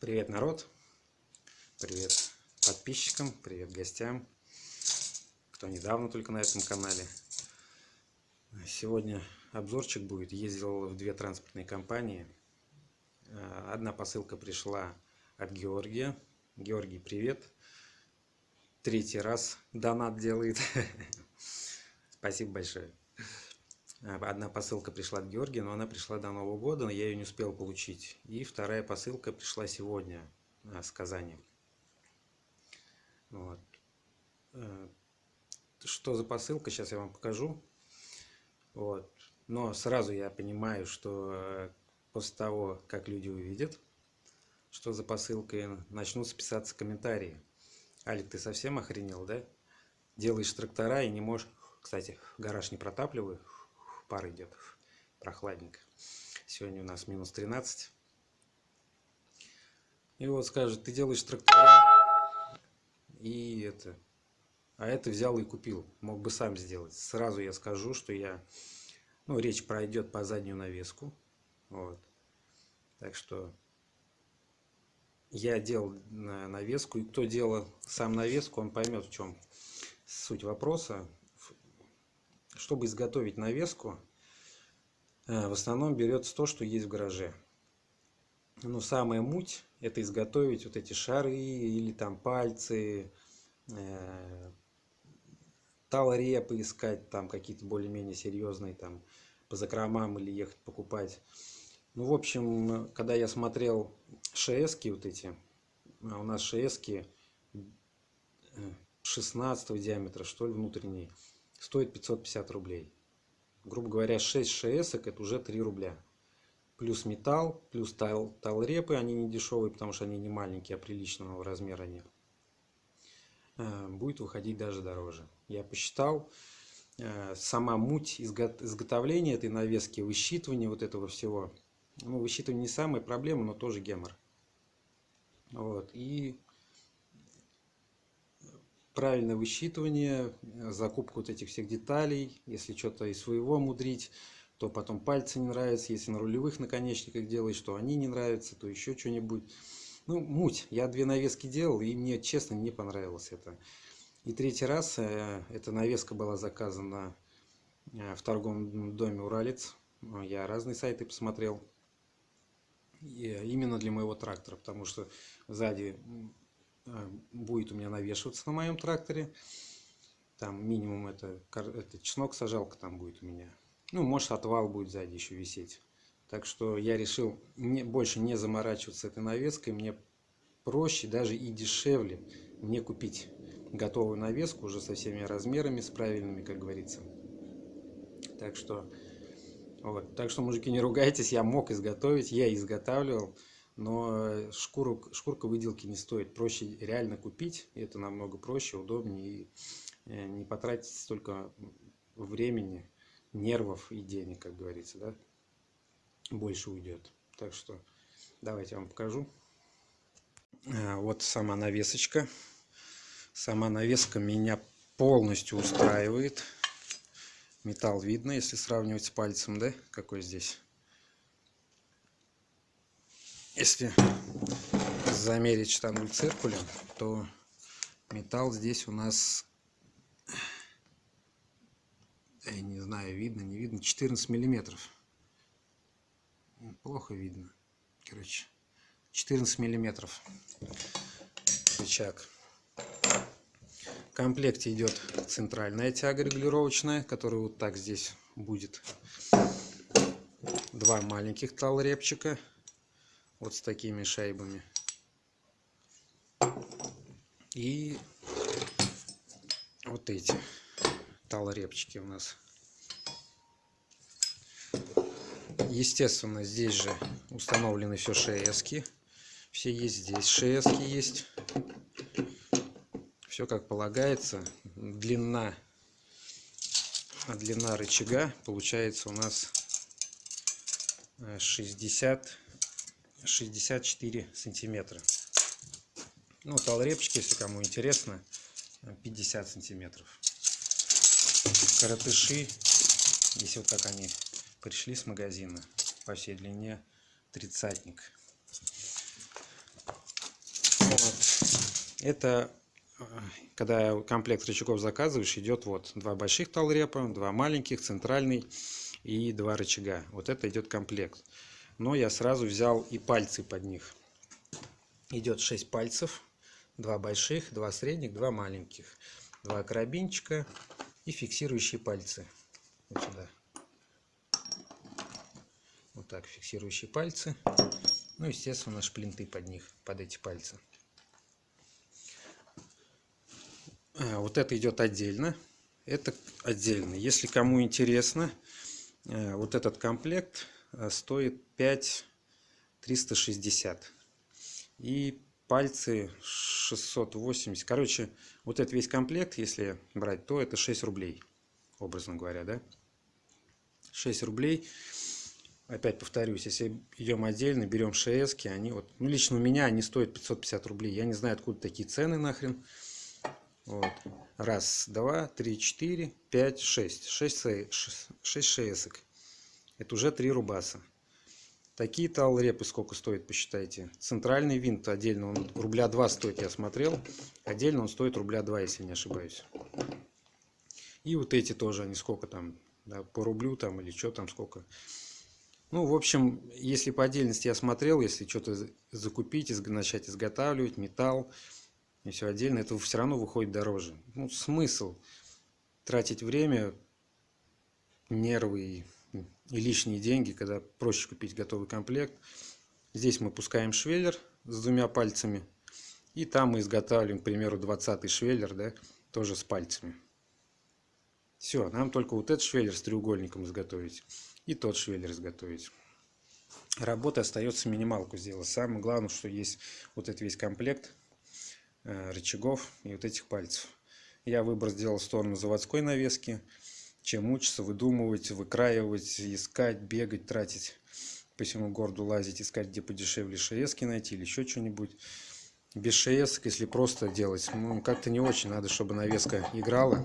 Привет, народ! Привет подписчикам, привет гостям, кто недавно только на этом канале. Сегодня обзорчик будет. Ездил в две транспортные компании. Одна посылка пришла от Георгия. Георгий, привет! Третий раз донат делает. Спасибо большое. Одна посылка пришла от Георгия, но она пришла до Нового года, но я ее не успел получить. И вторая посылка пришла сегодня а, с Казани. Вот. Э, что за посылка, сейчас я вам покажу. Вот. Но сразу я понимаю, что э, после того, как люди увидят, что за посылка, начнут списаться комментарии. Алик, ты совсем охренел, да? Делаешь трактора и не можешь... Кстати, гараж не протапливаю, пар идет прохладненько. Сегодня у нас минус 13. И вот скажет, ты делаешь трактора, и это, а это взял и купил. Мог бы сам сделать. Сразу я скажу, что я, ну, речь пройдет по заднюю навеску. Вот. Так что я делал навеску, и кто делал сам навеску, он поймет, в чем суть вопроса чтобы изготовить навеску, э, в основном берется то, что есть в гараже. Но самая муть – это изготовить вот эти шары или там пальцы, э, талрепы искать, там какие-то более-менее серьезные, там по закромам или ехать покупать. Ну, в общем, когда я смотрел ШСки вот эти, а у нас ШСки 16 э, диаметра, что ли, внутренние, стоит 550 рублей. Грубо говоря, 6 ШС это уже 3 рубля. Плюс металл, плюс тал, талрепы, они не дешевые, потому что они не маленькие, а приличного размера они. Э, будет выходить даже дороже. Я посчитал, э, сама муть изготовления этой навески, высчитывание вот этого всего. Ну, высчитывание не самая проблема, но тоже гемор. Вот. И правильное высчитывание, э, закупку вот этих всех деталей, если что-то из своего мудрить, то потом пальцы не нравятся, если на рулевых наконечниках делаешь, то они не нравятся, то еще что-нибудь. Ну, муть. Я две навески делал, и мне, честно, не понравилось это. И третий раз э, эта навеска была заказана э, в торговом доме «Уралец». Я разные сайты посмотрел. И именно для моего трактора, потому что сзади будет у меня навешиваться на моем тракторе. Там минимум это, это чеснок сажалка там будет у меня. Ну, может отвал будет сзади еще висеть. Так что я решил не, больше не заморачиваться этой навеской. Мне проще, даже и дешевле мне купить готовую навеску уже со всеми размерами, с правильными, как говорится. Так что, вот. Так что, мужики, не ругайтесь, я мог изготовить, я изготавливал но шкуру, шкурка выделки не стоит. Проще реально купить, и это намного проще, удобнее, и э, не потратить столько времени, нервов и денег, как говорится, да, больше уйдет. Так что давайте я вам покажу. А, вот сама навесочка. Сама навеска меня полностью устраивает. Металл видно, если сравнивать с пальцем, да, какой здесь если замерить штангель циркулем, то металл здесь у нас, я не знаю, видно, не видно, 14 миллиметров. Плохо видно. Короче, 14 миллиметров рычаг. В комплекте идет центральная тяга регулировочная, которая вот так здесь будет. Два маленьких талрепчика вот с такими шайбами. И вот эти талрепчики у нас. Естественно, здесь же установлены все шески. Все есть здесь. Шески есть. Все как полагается. Длина, длина рычага получается у нас 60 64 сантиметра. Ну, толрепчики, если кому интересно, 50 сантиметров. Коротыши, если вот как они пришли с магазина, по всей длине тридцатник. Вот. Это э, когда комплект рычагов заказываешь, идет вот два больших талрепа, два маленьких, центральный и два рычага. Вот это идет комплект. Но я сразу взял и пальцы под них. Идет 6 пальцев, два больших, два средних, два маленьких, два карабинчика и фиксирующие пальцы. Вот сюда. Вот так фиксирующие пальцы. Ну, естественно, шплинты под них, под эти пальцы. А, вот это идет отдельно. Это отдельно. Если кому интересно, э, вот этот комплект э, стоит 5 360. И пальцы 680. Короче, вот этот весь комплект, если брать, то это 6 рублей, образно говоря, да? 6 рублей. Опять повторюсь, если идем отдельно, берем ШС, они вот, ну лично у меня они стоят 550 рублей. Я не знаю, откуда такие цены нахрен. Вот. Раз, два, три, четыре, пять, шесть. Шесть, шесть шесок. Это уже три рубаса. Такие талрепы сколько стоит, посчитайте. Центральный винт отдельно, он рубля 2 стоит, я смотрел. Отдельно он стоит рубля 2, если не ошибаюсь. И вот эти тоже, они сколько там, да, по рублю там или что там сколько. Ну, в общем, если по отдельности я смотрел, если что-то закупить, начать изготавливать, металл, и все отдельно, это все равно выходит дороже. Ну, смысл тратить время, нервы и, и лишние деньги, когда проще купить готовый комплект. Здесь мы пускаем швеллер с двумя пальцами. И там мы изготавливаем, к примеру, 20 швеллер, да, тоже с пальцами. Все, нам только вот этот швеллер с треугольником изготовить. И тот швеллер изготовить. Работа остается минималку сделать. Самое главное, что есть вот этот весь комплект Э, рычагов и вот этих пальцев. Я выбор сделал в сторону заводской навески, чем мучиться, выдумывать, выкраивать, искать, бегать, тратить по всему городу лазить, искать, где подешевле шеески найти или еще что-нибудь. Без шеесок, если просто делать, ну, как-то не очень. Надо, чтобы навеска играла.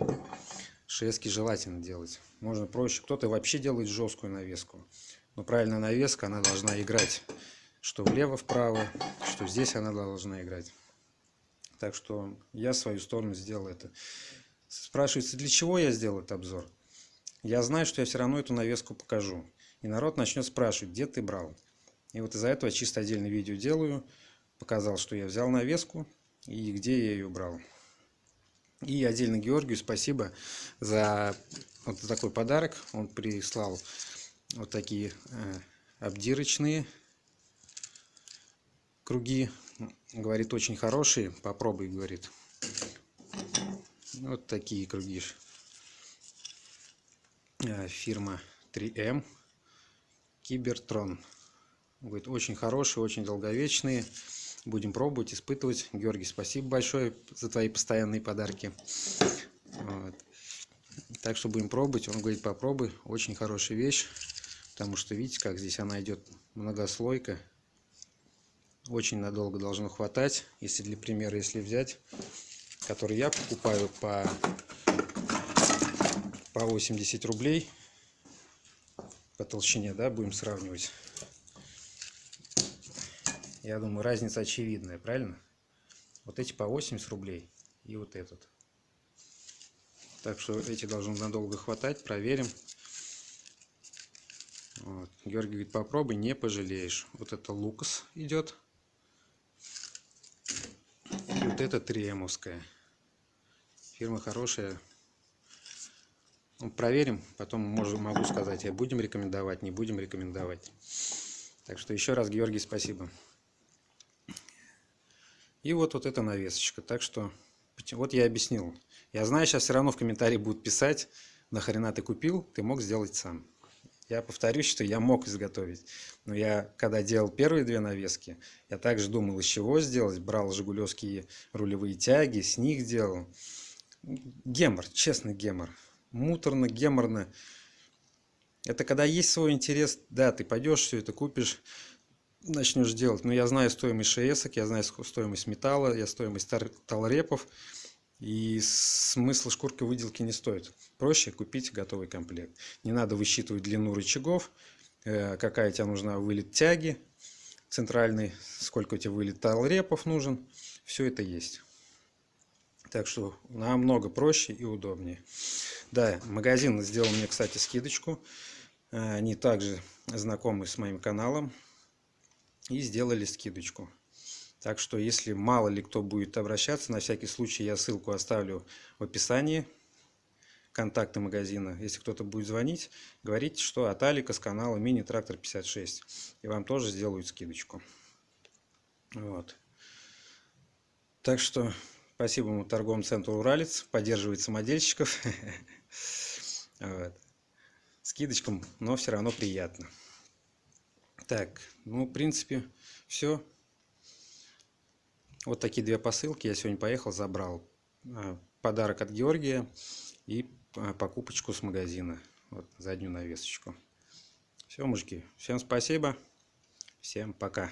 Шеески желательно делать. Можно проще. Кто-то вообще делает жесткую навеску. Но правильная навеска, она должна играть. Что влево-вправо, что здесь она должна играть. Так что я свою сторону сделал это. Спрашивается, для чего я сделал этот обзор? Я знаю, что я все равно эту навеску покажу. И народ начнет спрашивать, где ты брал. И вот из-за этого чисто отдельное видео делаю. Показал, что я взял навеску и где я ее брал. И отдельно Георгию спасибо за вот такой подарок. Он прислал вот такие э, обдирочные круги Говорит, очень хорошие. Попробуй, говорит. Вот такие круги. Э, фирма 3М. Кибертрон. Говорит, очень хорошие, очень долговечные. Будем пробовать, испытывать. Георгий, спасибо большое за твои постоянные подарки. Вот. Так что будем пробовать. Он говорит, попробуй. Очень хорошая вещь. Потому что видите, как здесь она идет многослойка очень надолго должно хватать. Если для примера, если взять, который я покупаю по, по 80 рублей по толщине, да, будем сравнивать. Я думаю, разница очевидная, правильно? Вот эти по 80 рублей и вот этот. Так что эти должны надолго хватать, проверим. Вот. Георгий говорит, попробуй, не пожалеешь. Вот это Лукас идет вот это триемовская. Фирма хорошая. Ну, проверим, потом можем, могу сказать, я будем рекомендовать, не будем рекомендовать. Так что еще раз, Георгий, спасибо. И вот, вот эта навесочка. Так что, вот я объяснил. Я знаю, сейчас все равно в комментарии будут писать, нахрена ты купил, ты мог сделать сам. Я повторюсь, что я мог изготовить. Но я, когда делал первые две навески, я также думал, из чего сделать. Брал жигулевские рулевые тяги, с них делал. Гемор, честно гемор. Муторно, геморно. Это когда есть свой интерес, да, ты пойдешь, все это купишь, начнешь делать. Но я знаю стоимость шеесок, я знаю стоимость металла, я стоимость талрепов. И смысл шкурки выделки не стоит. Проще купить готовый комплект. Не надо высчитывать длину рычагов, э, какая тебе нужна вылет тяги центральный, сколько у тебя вылет талрепов нужен. Все это есть. Так что намного проще и удобнее. Да, магазин сделал мне, кстати, скидочку. Они также знакомы с моим каналом и сделали скидочку. Так что, если мало ли кто будет обращаться, на всякий случай я ссылку оставлю в описании. Контакты магазина. Если кто-то будет звонить, говорите, что от Алика с канала Мини Трактор 56. И вам тоже сделают скидочку. Вот. Так что, спасибо торговому центру Уралец. Поддерживает самодельщиков. Скидочкам, но все равно приятно. Так, ну, в принципе, все. Вот такие две посылки. Я сегодня поехал, забрал а, подарок от Георгия и а, покупочку с магазина. Вот заднюю навесочку. Все, мужики. Всем спасибо. Всем пока.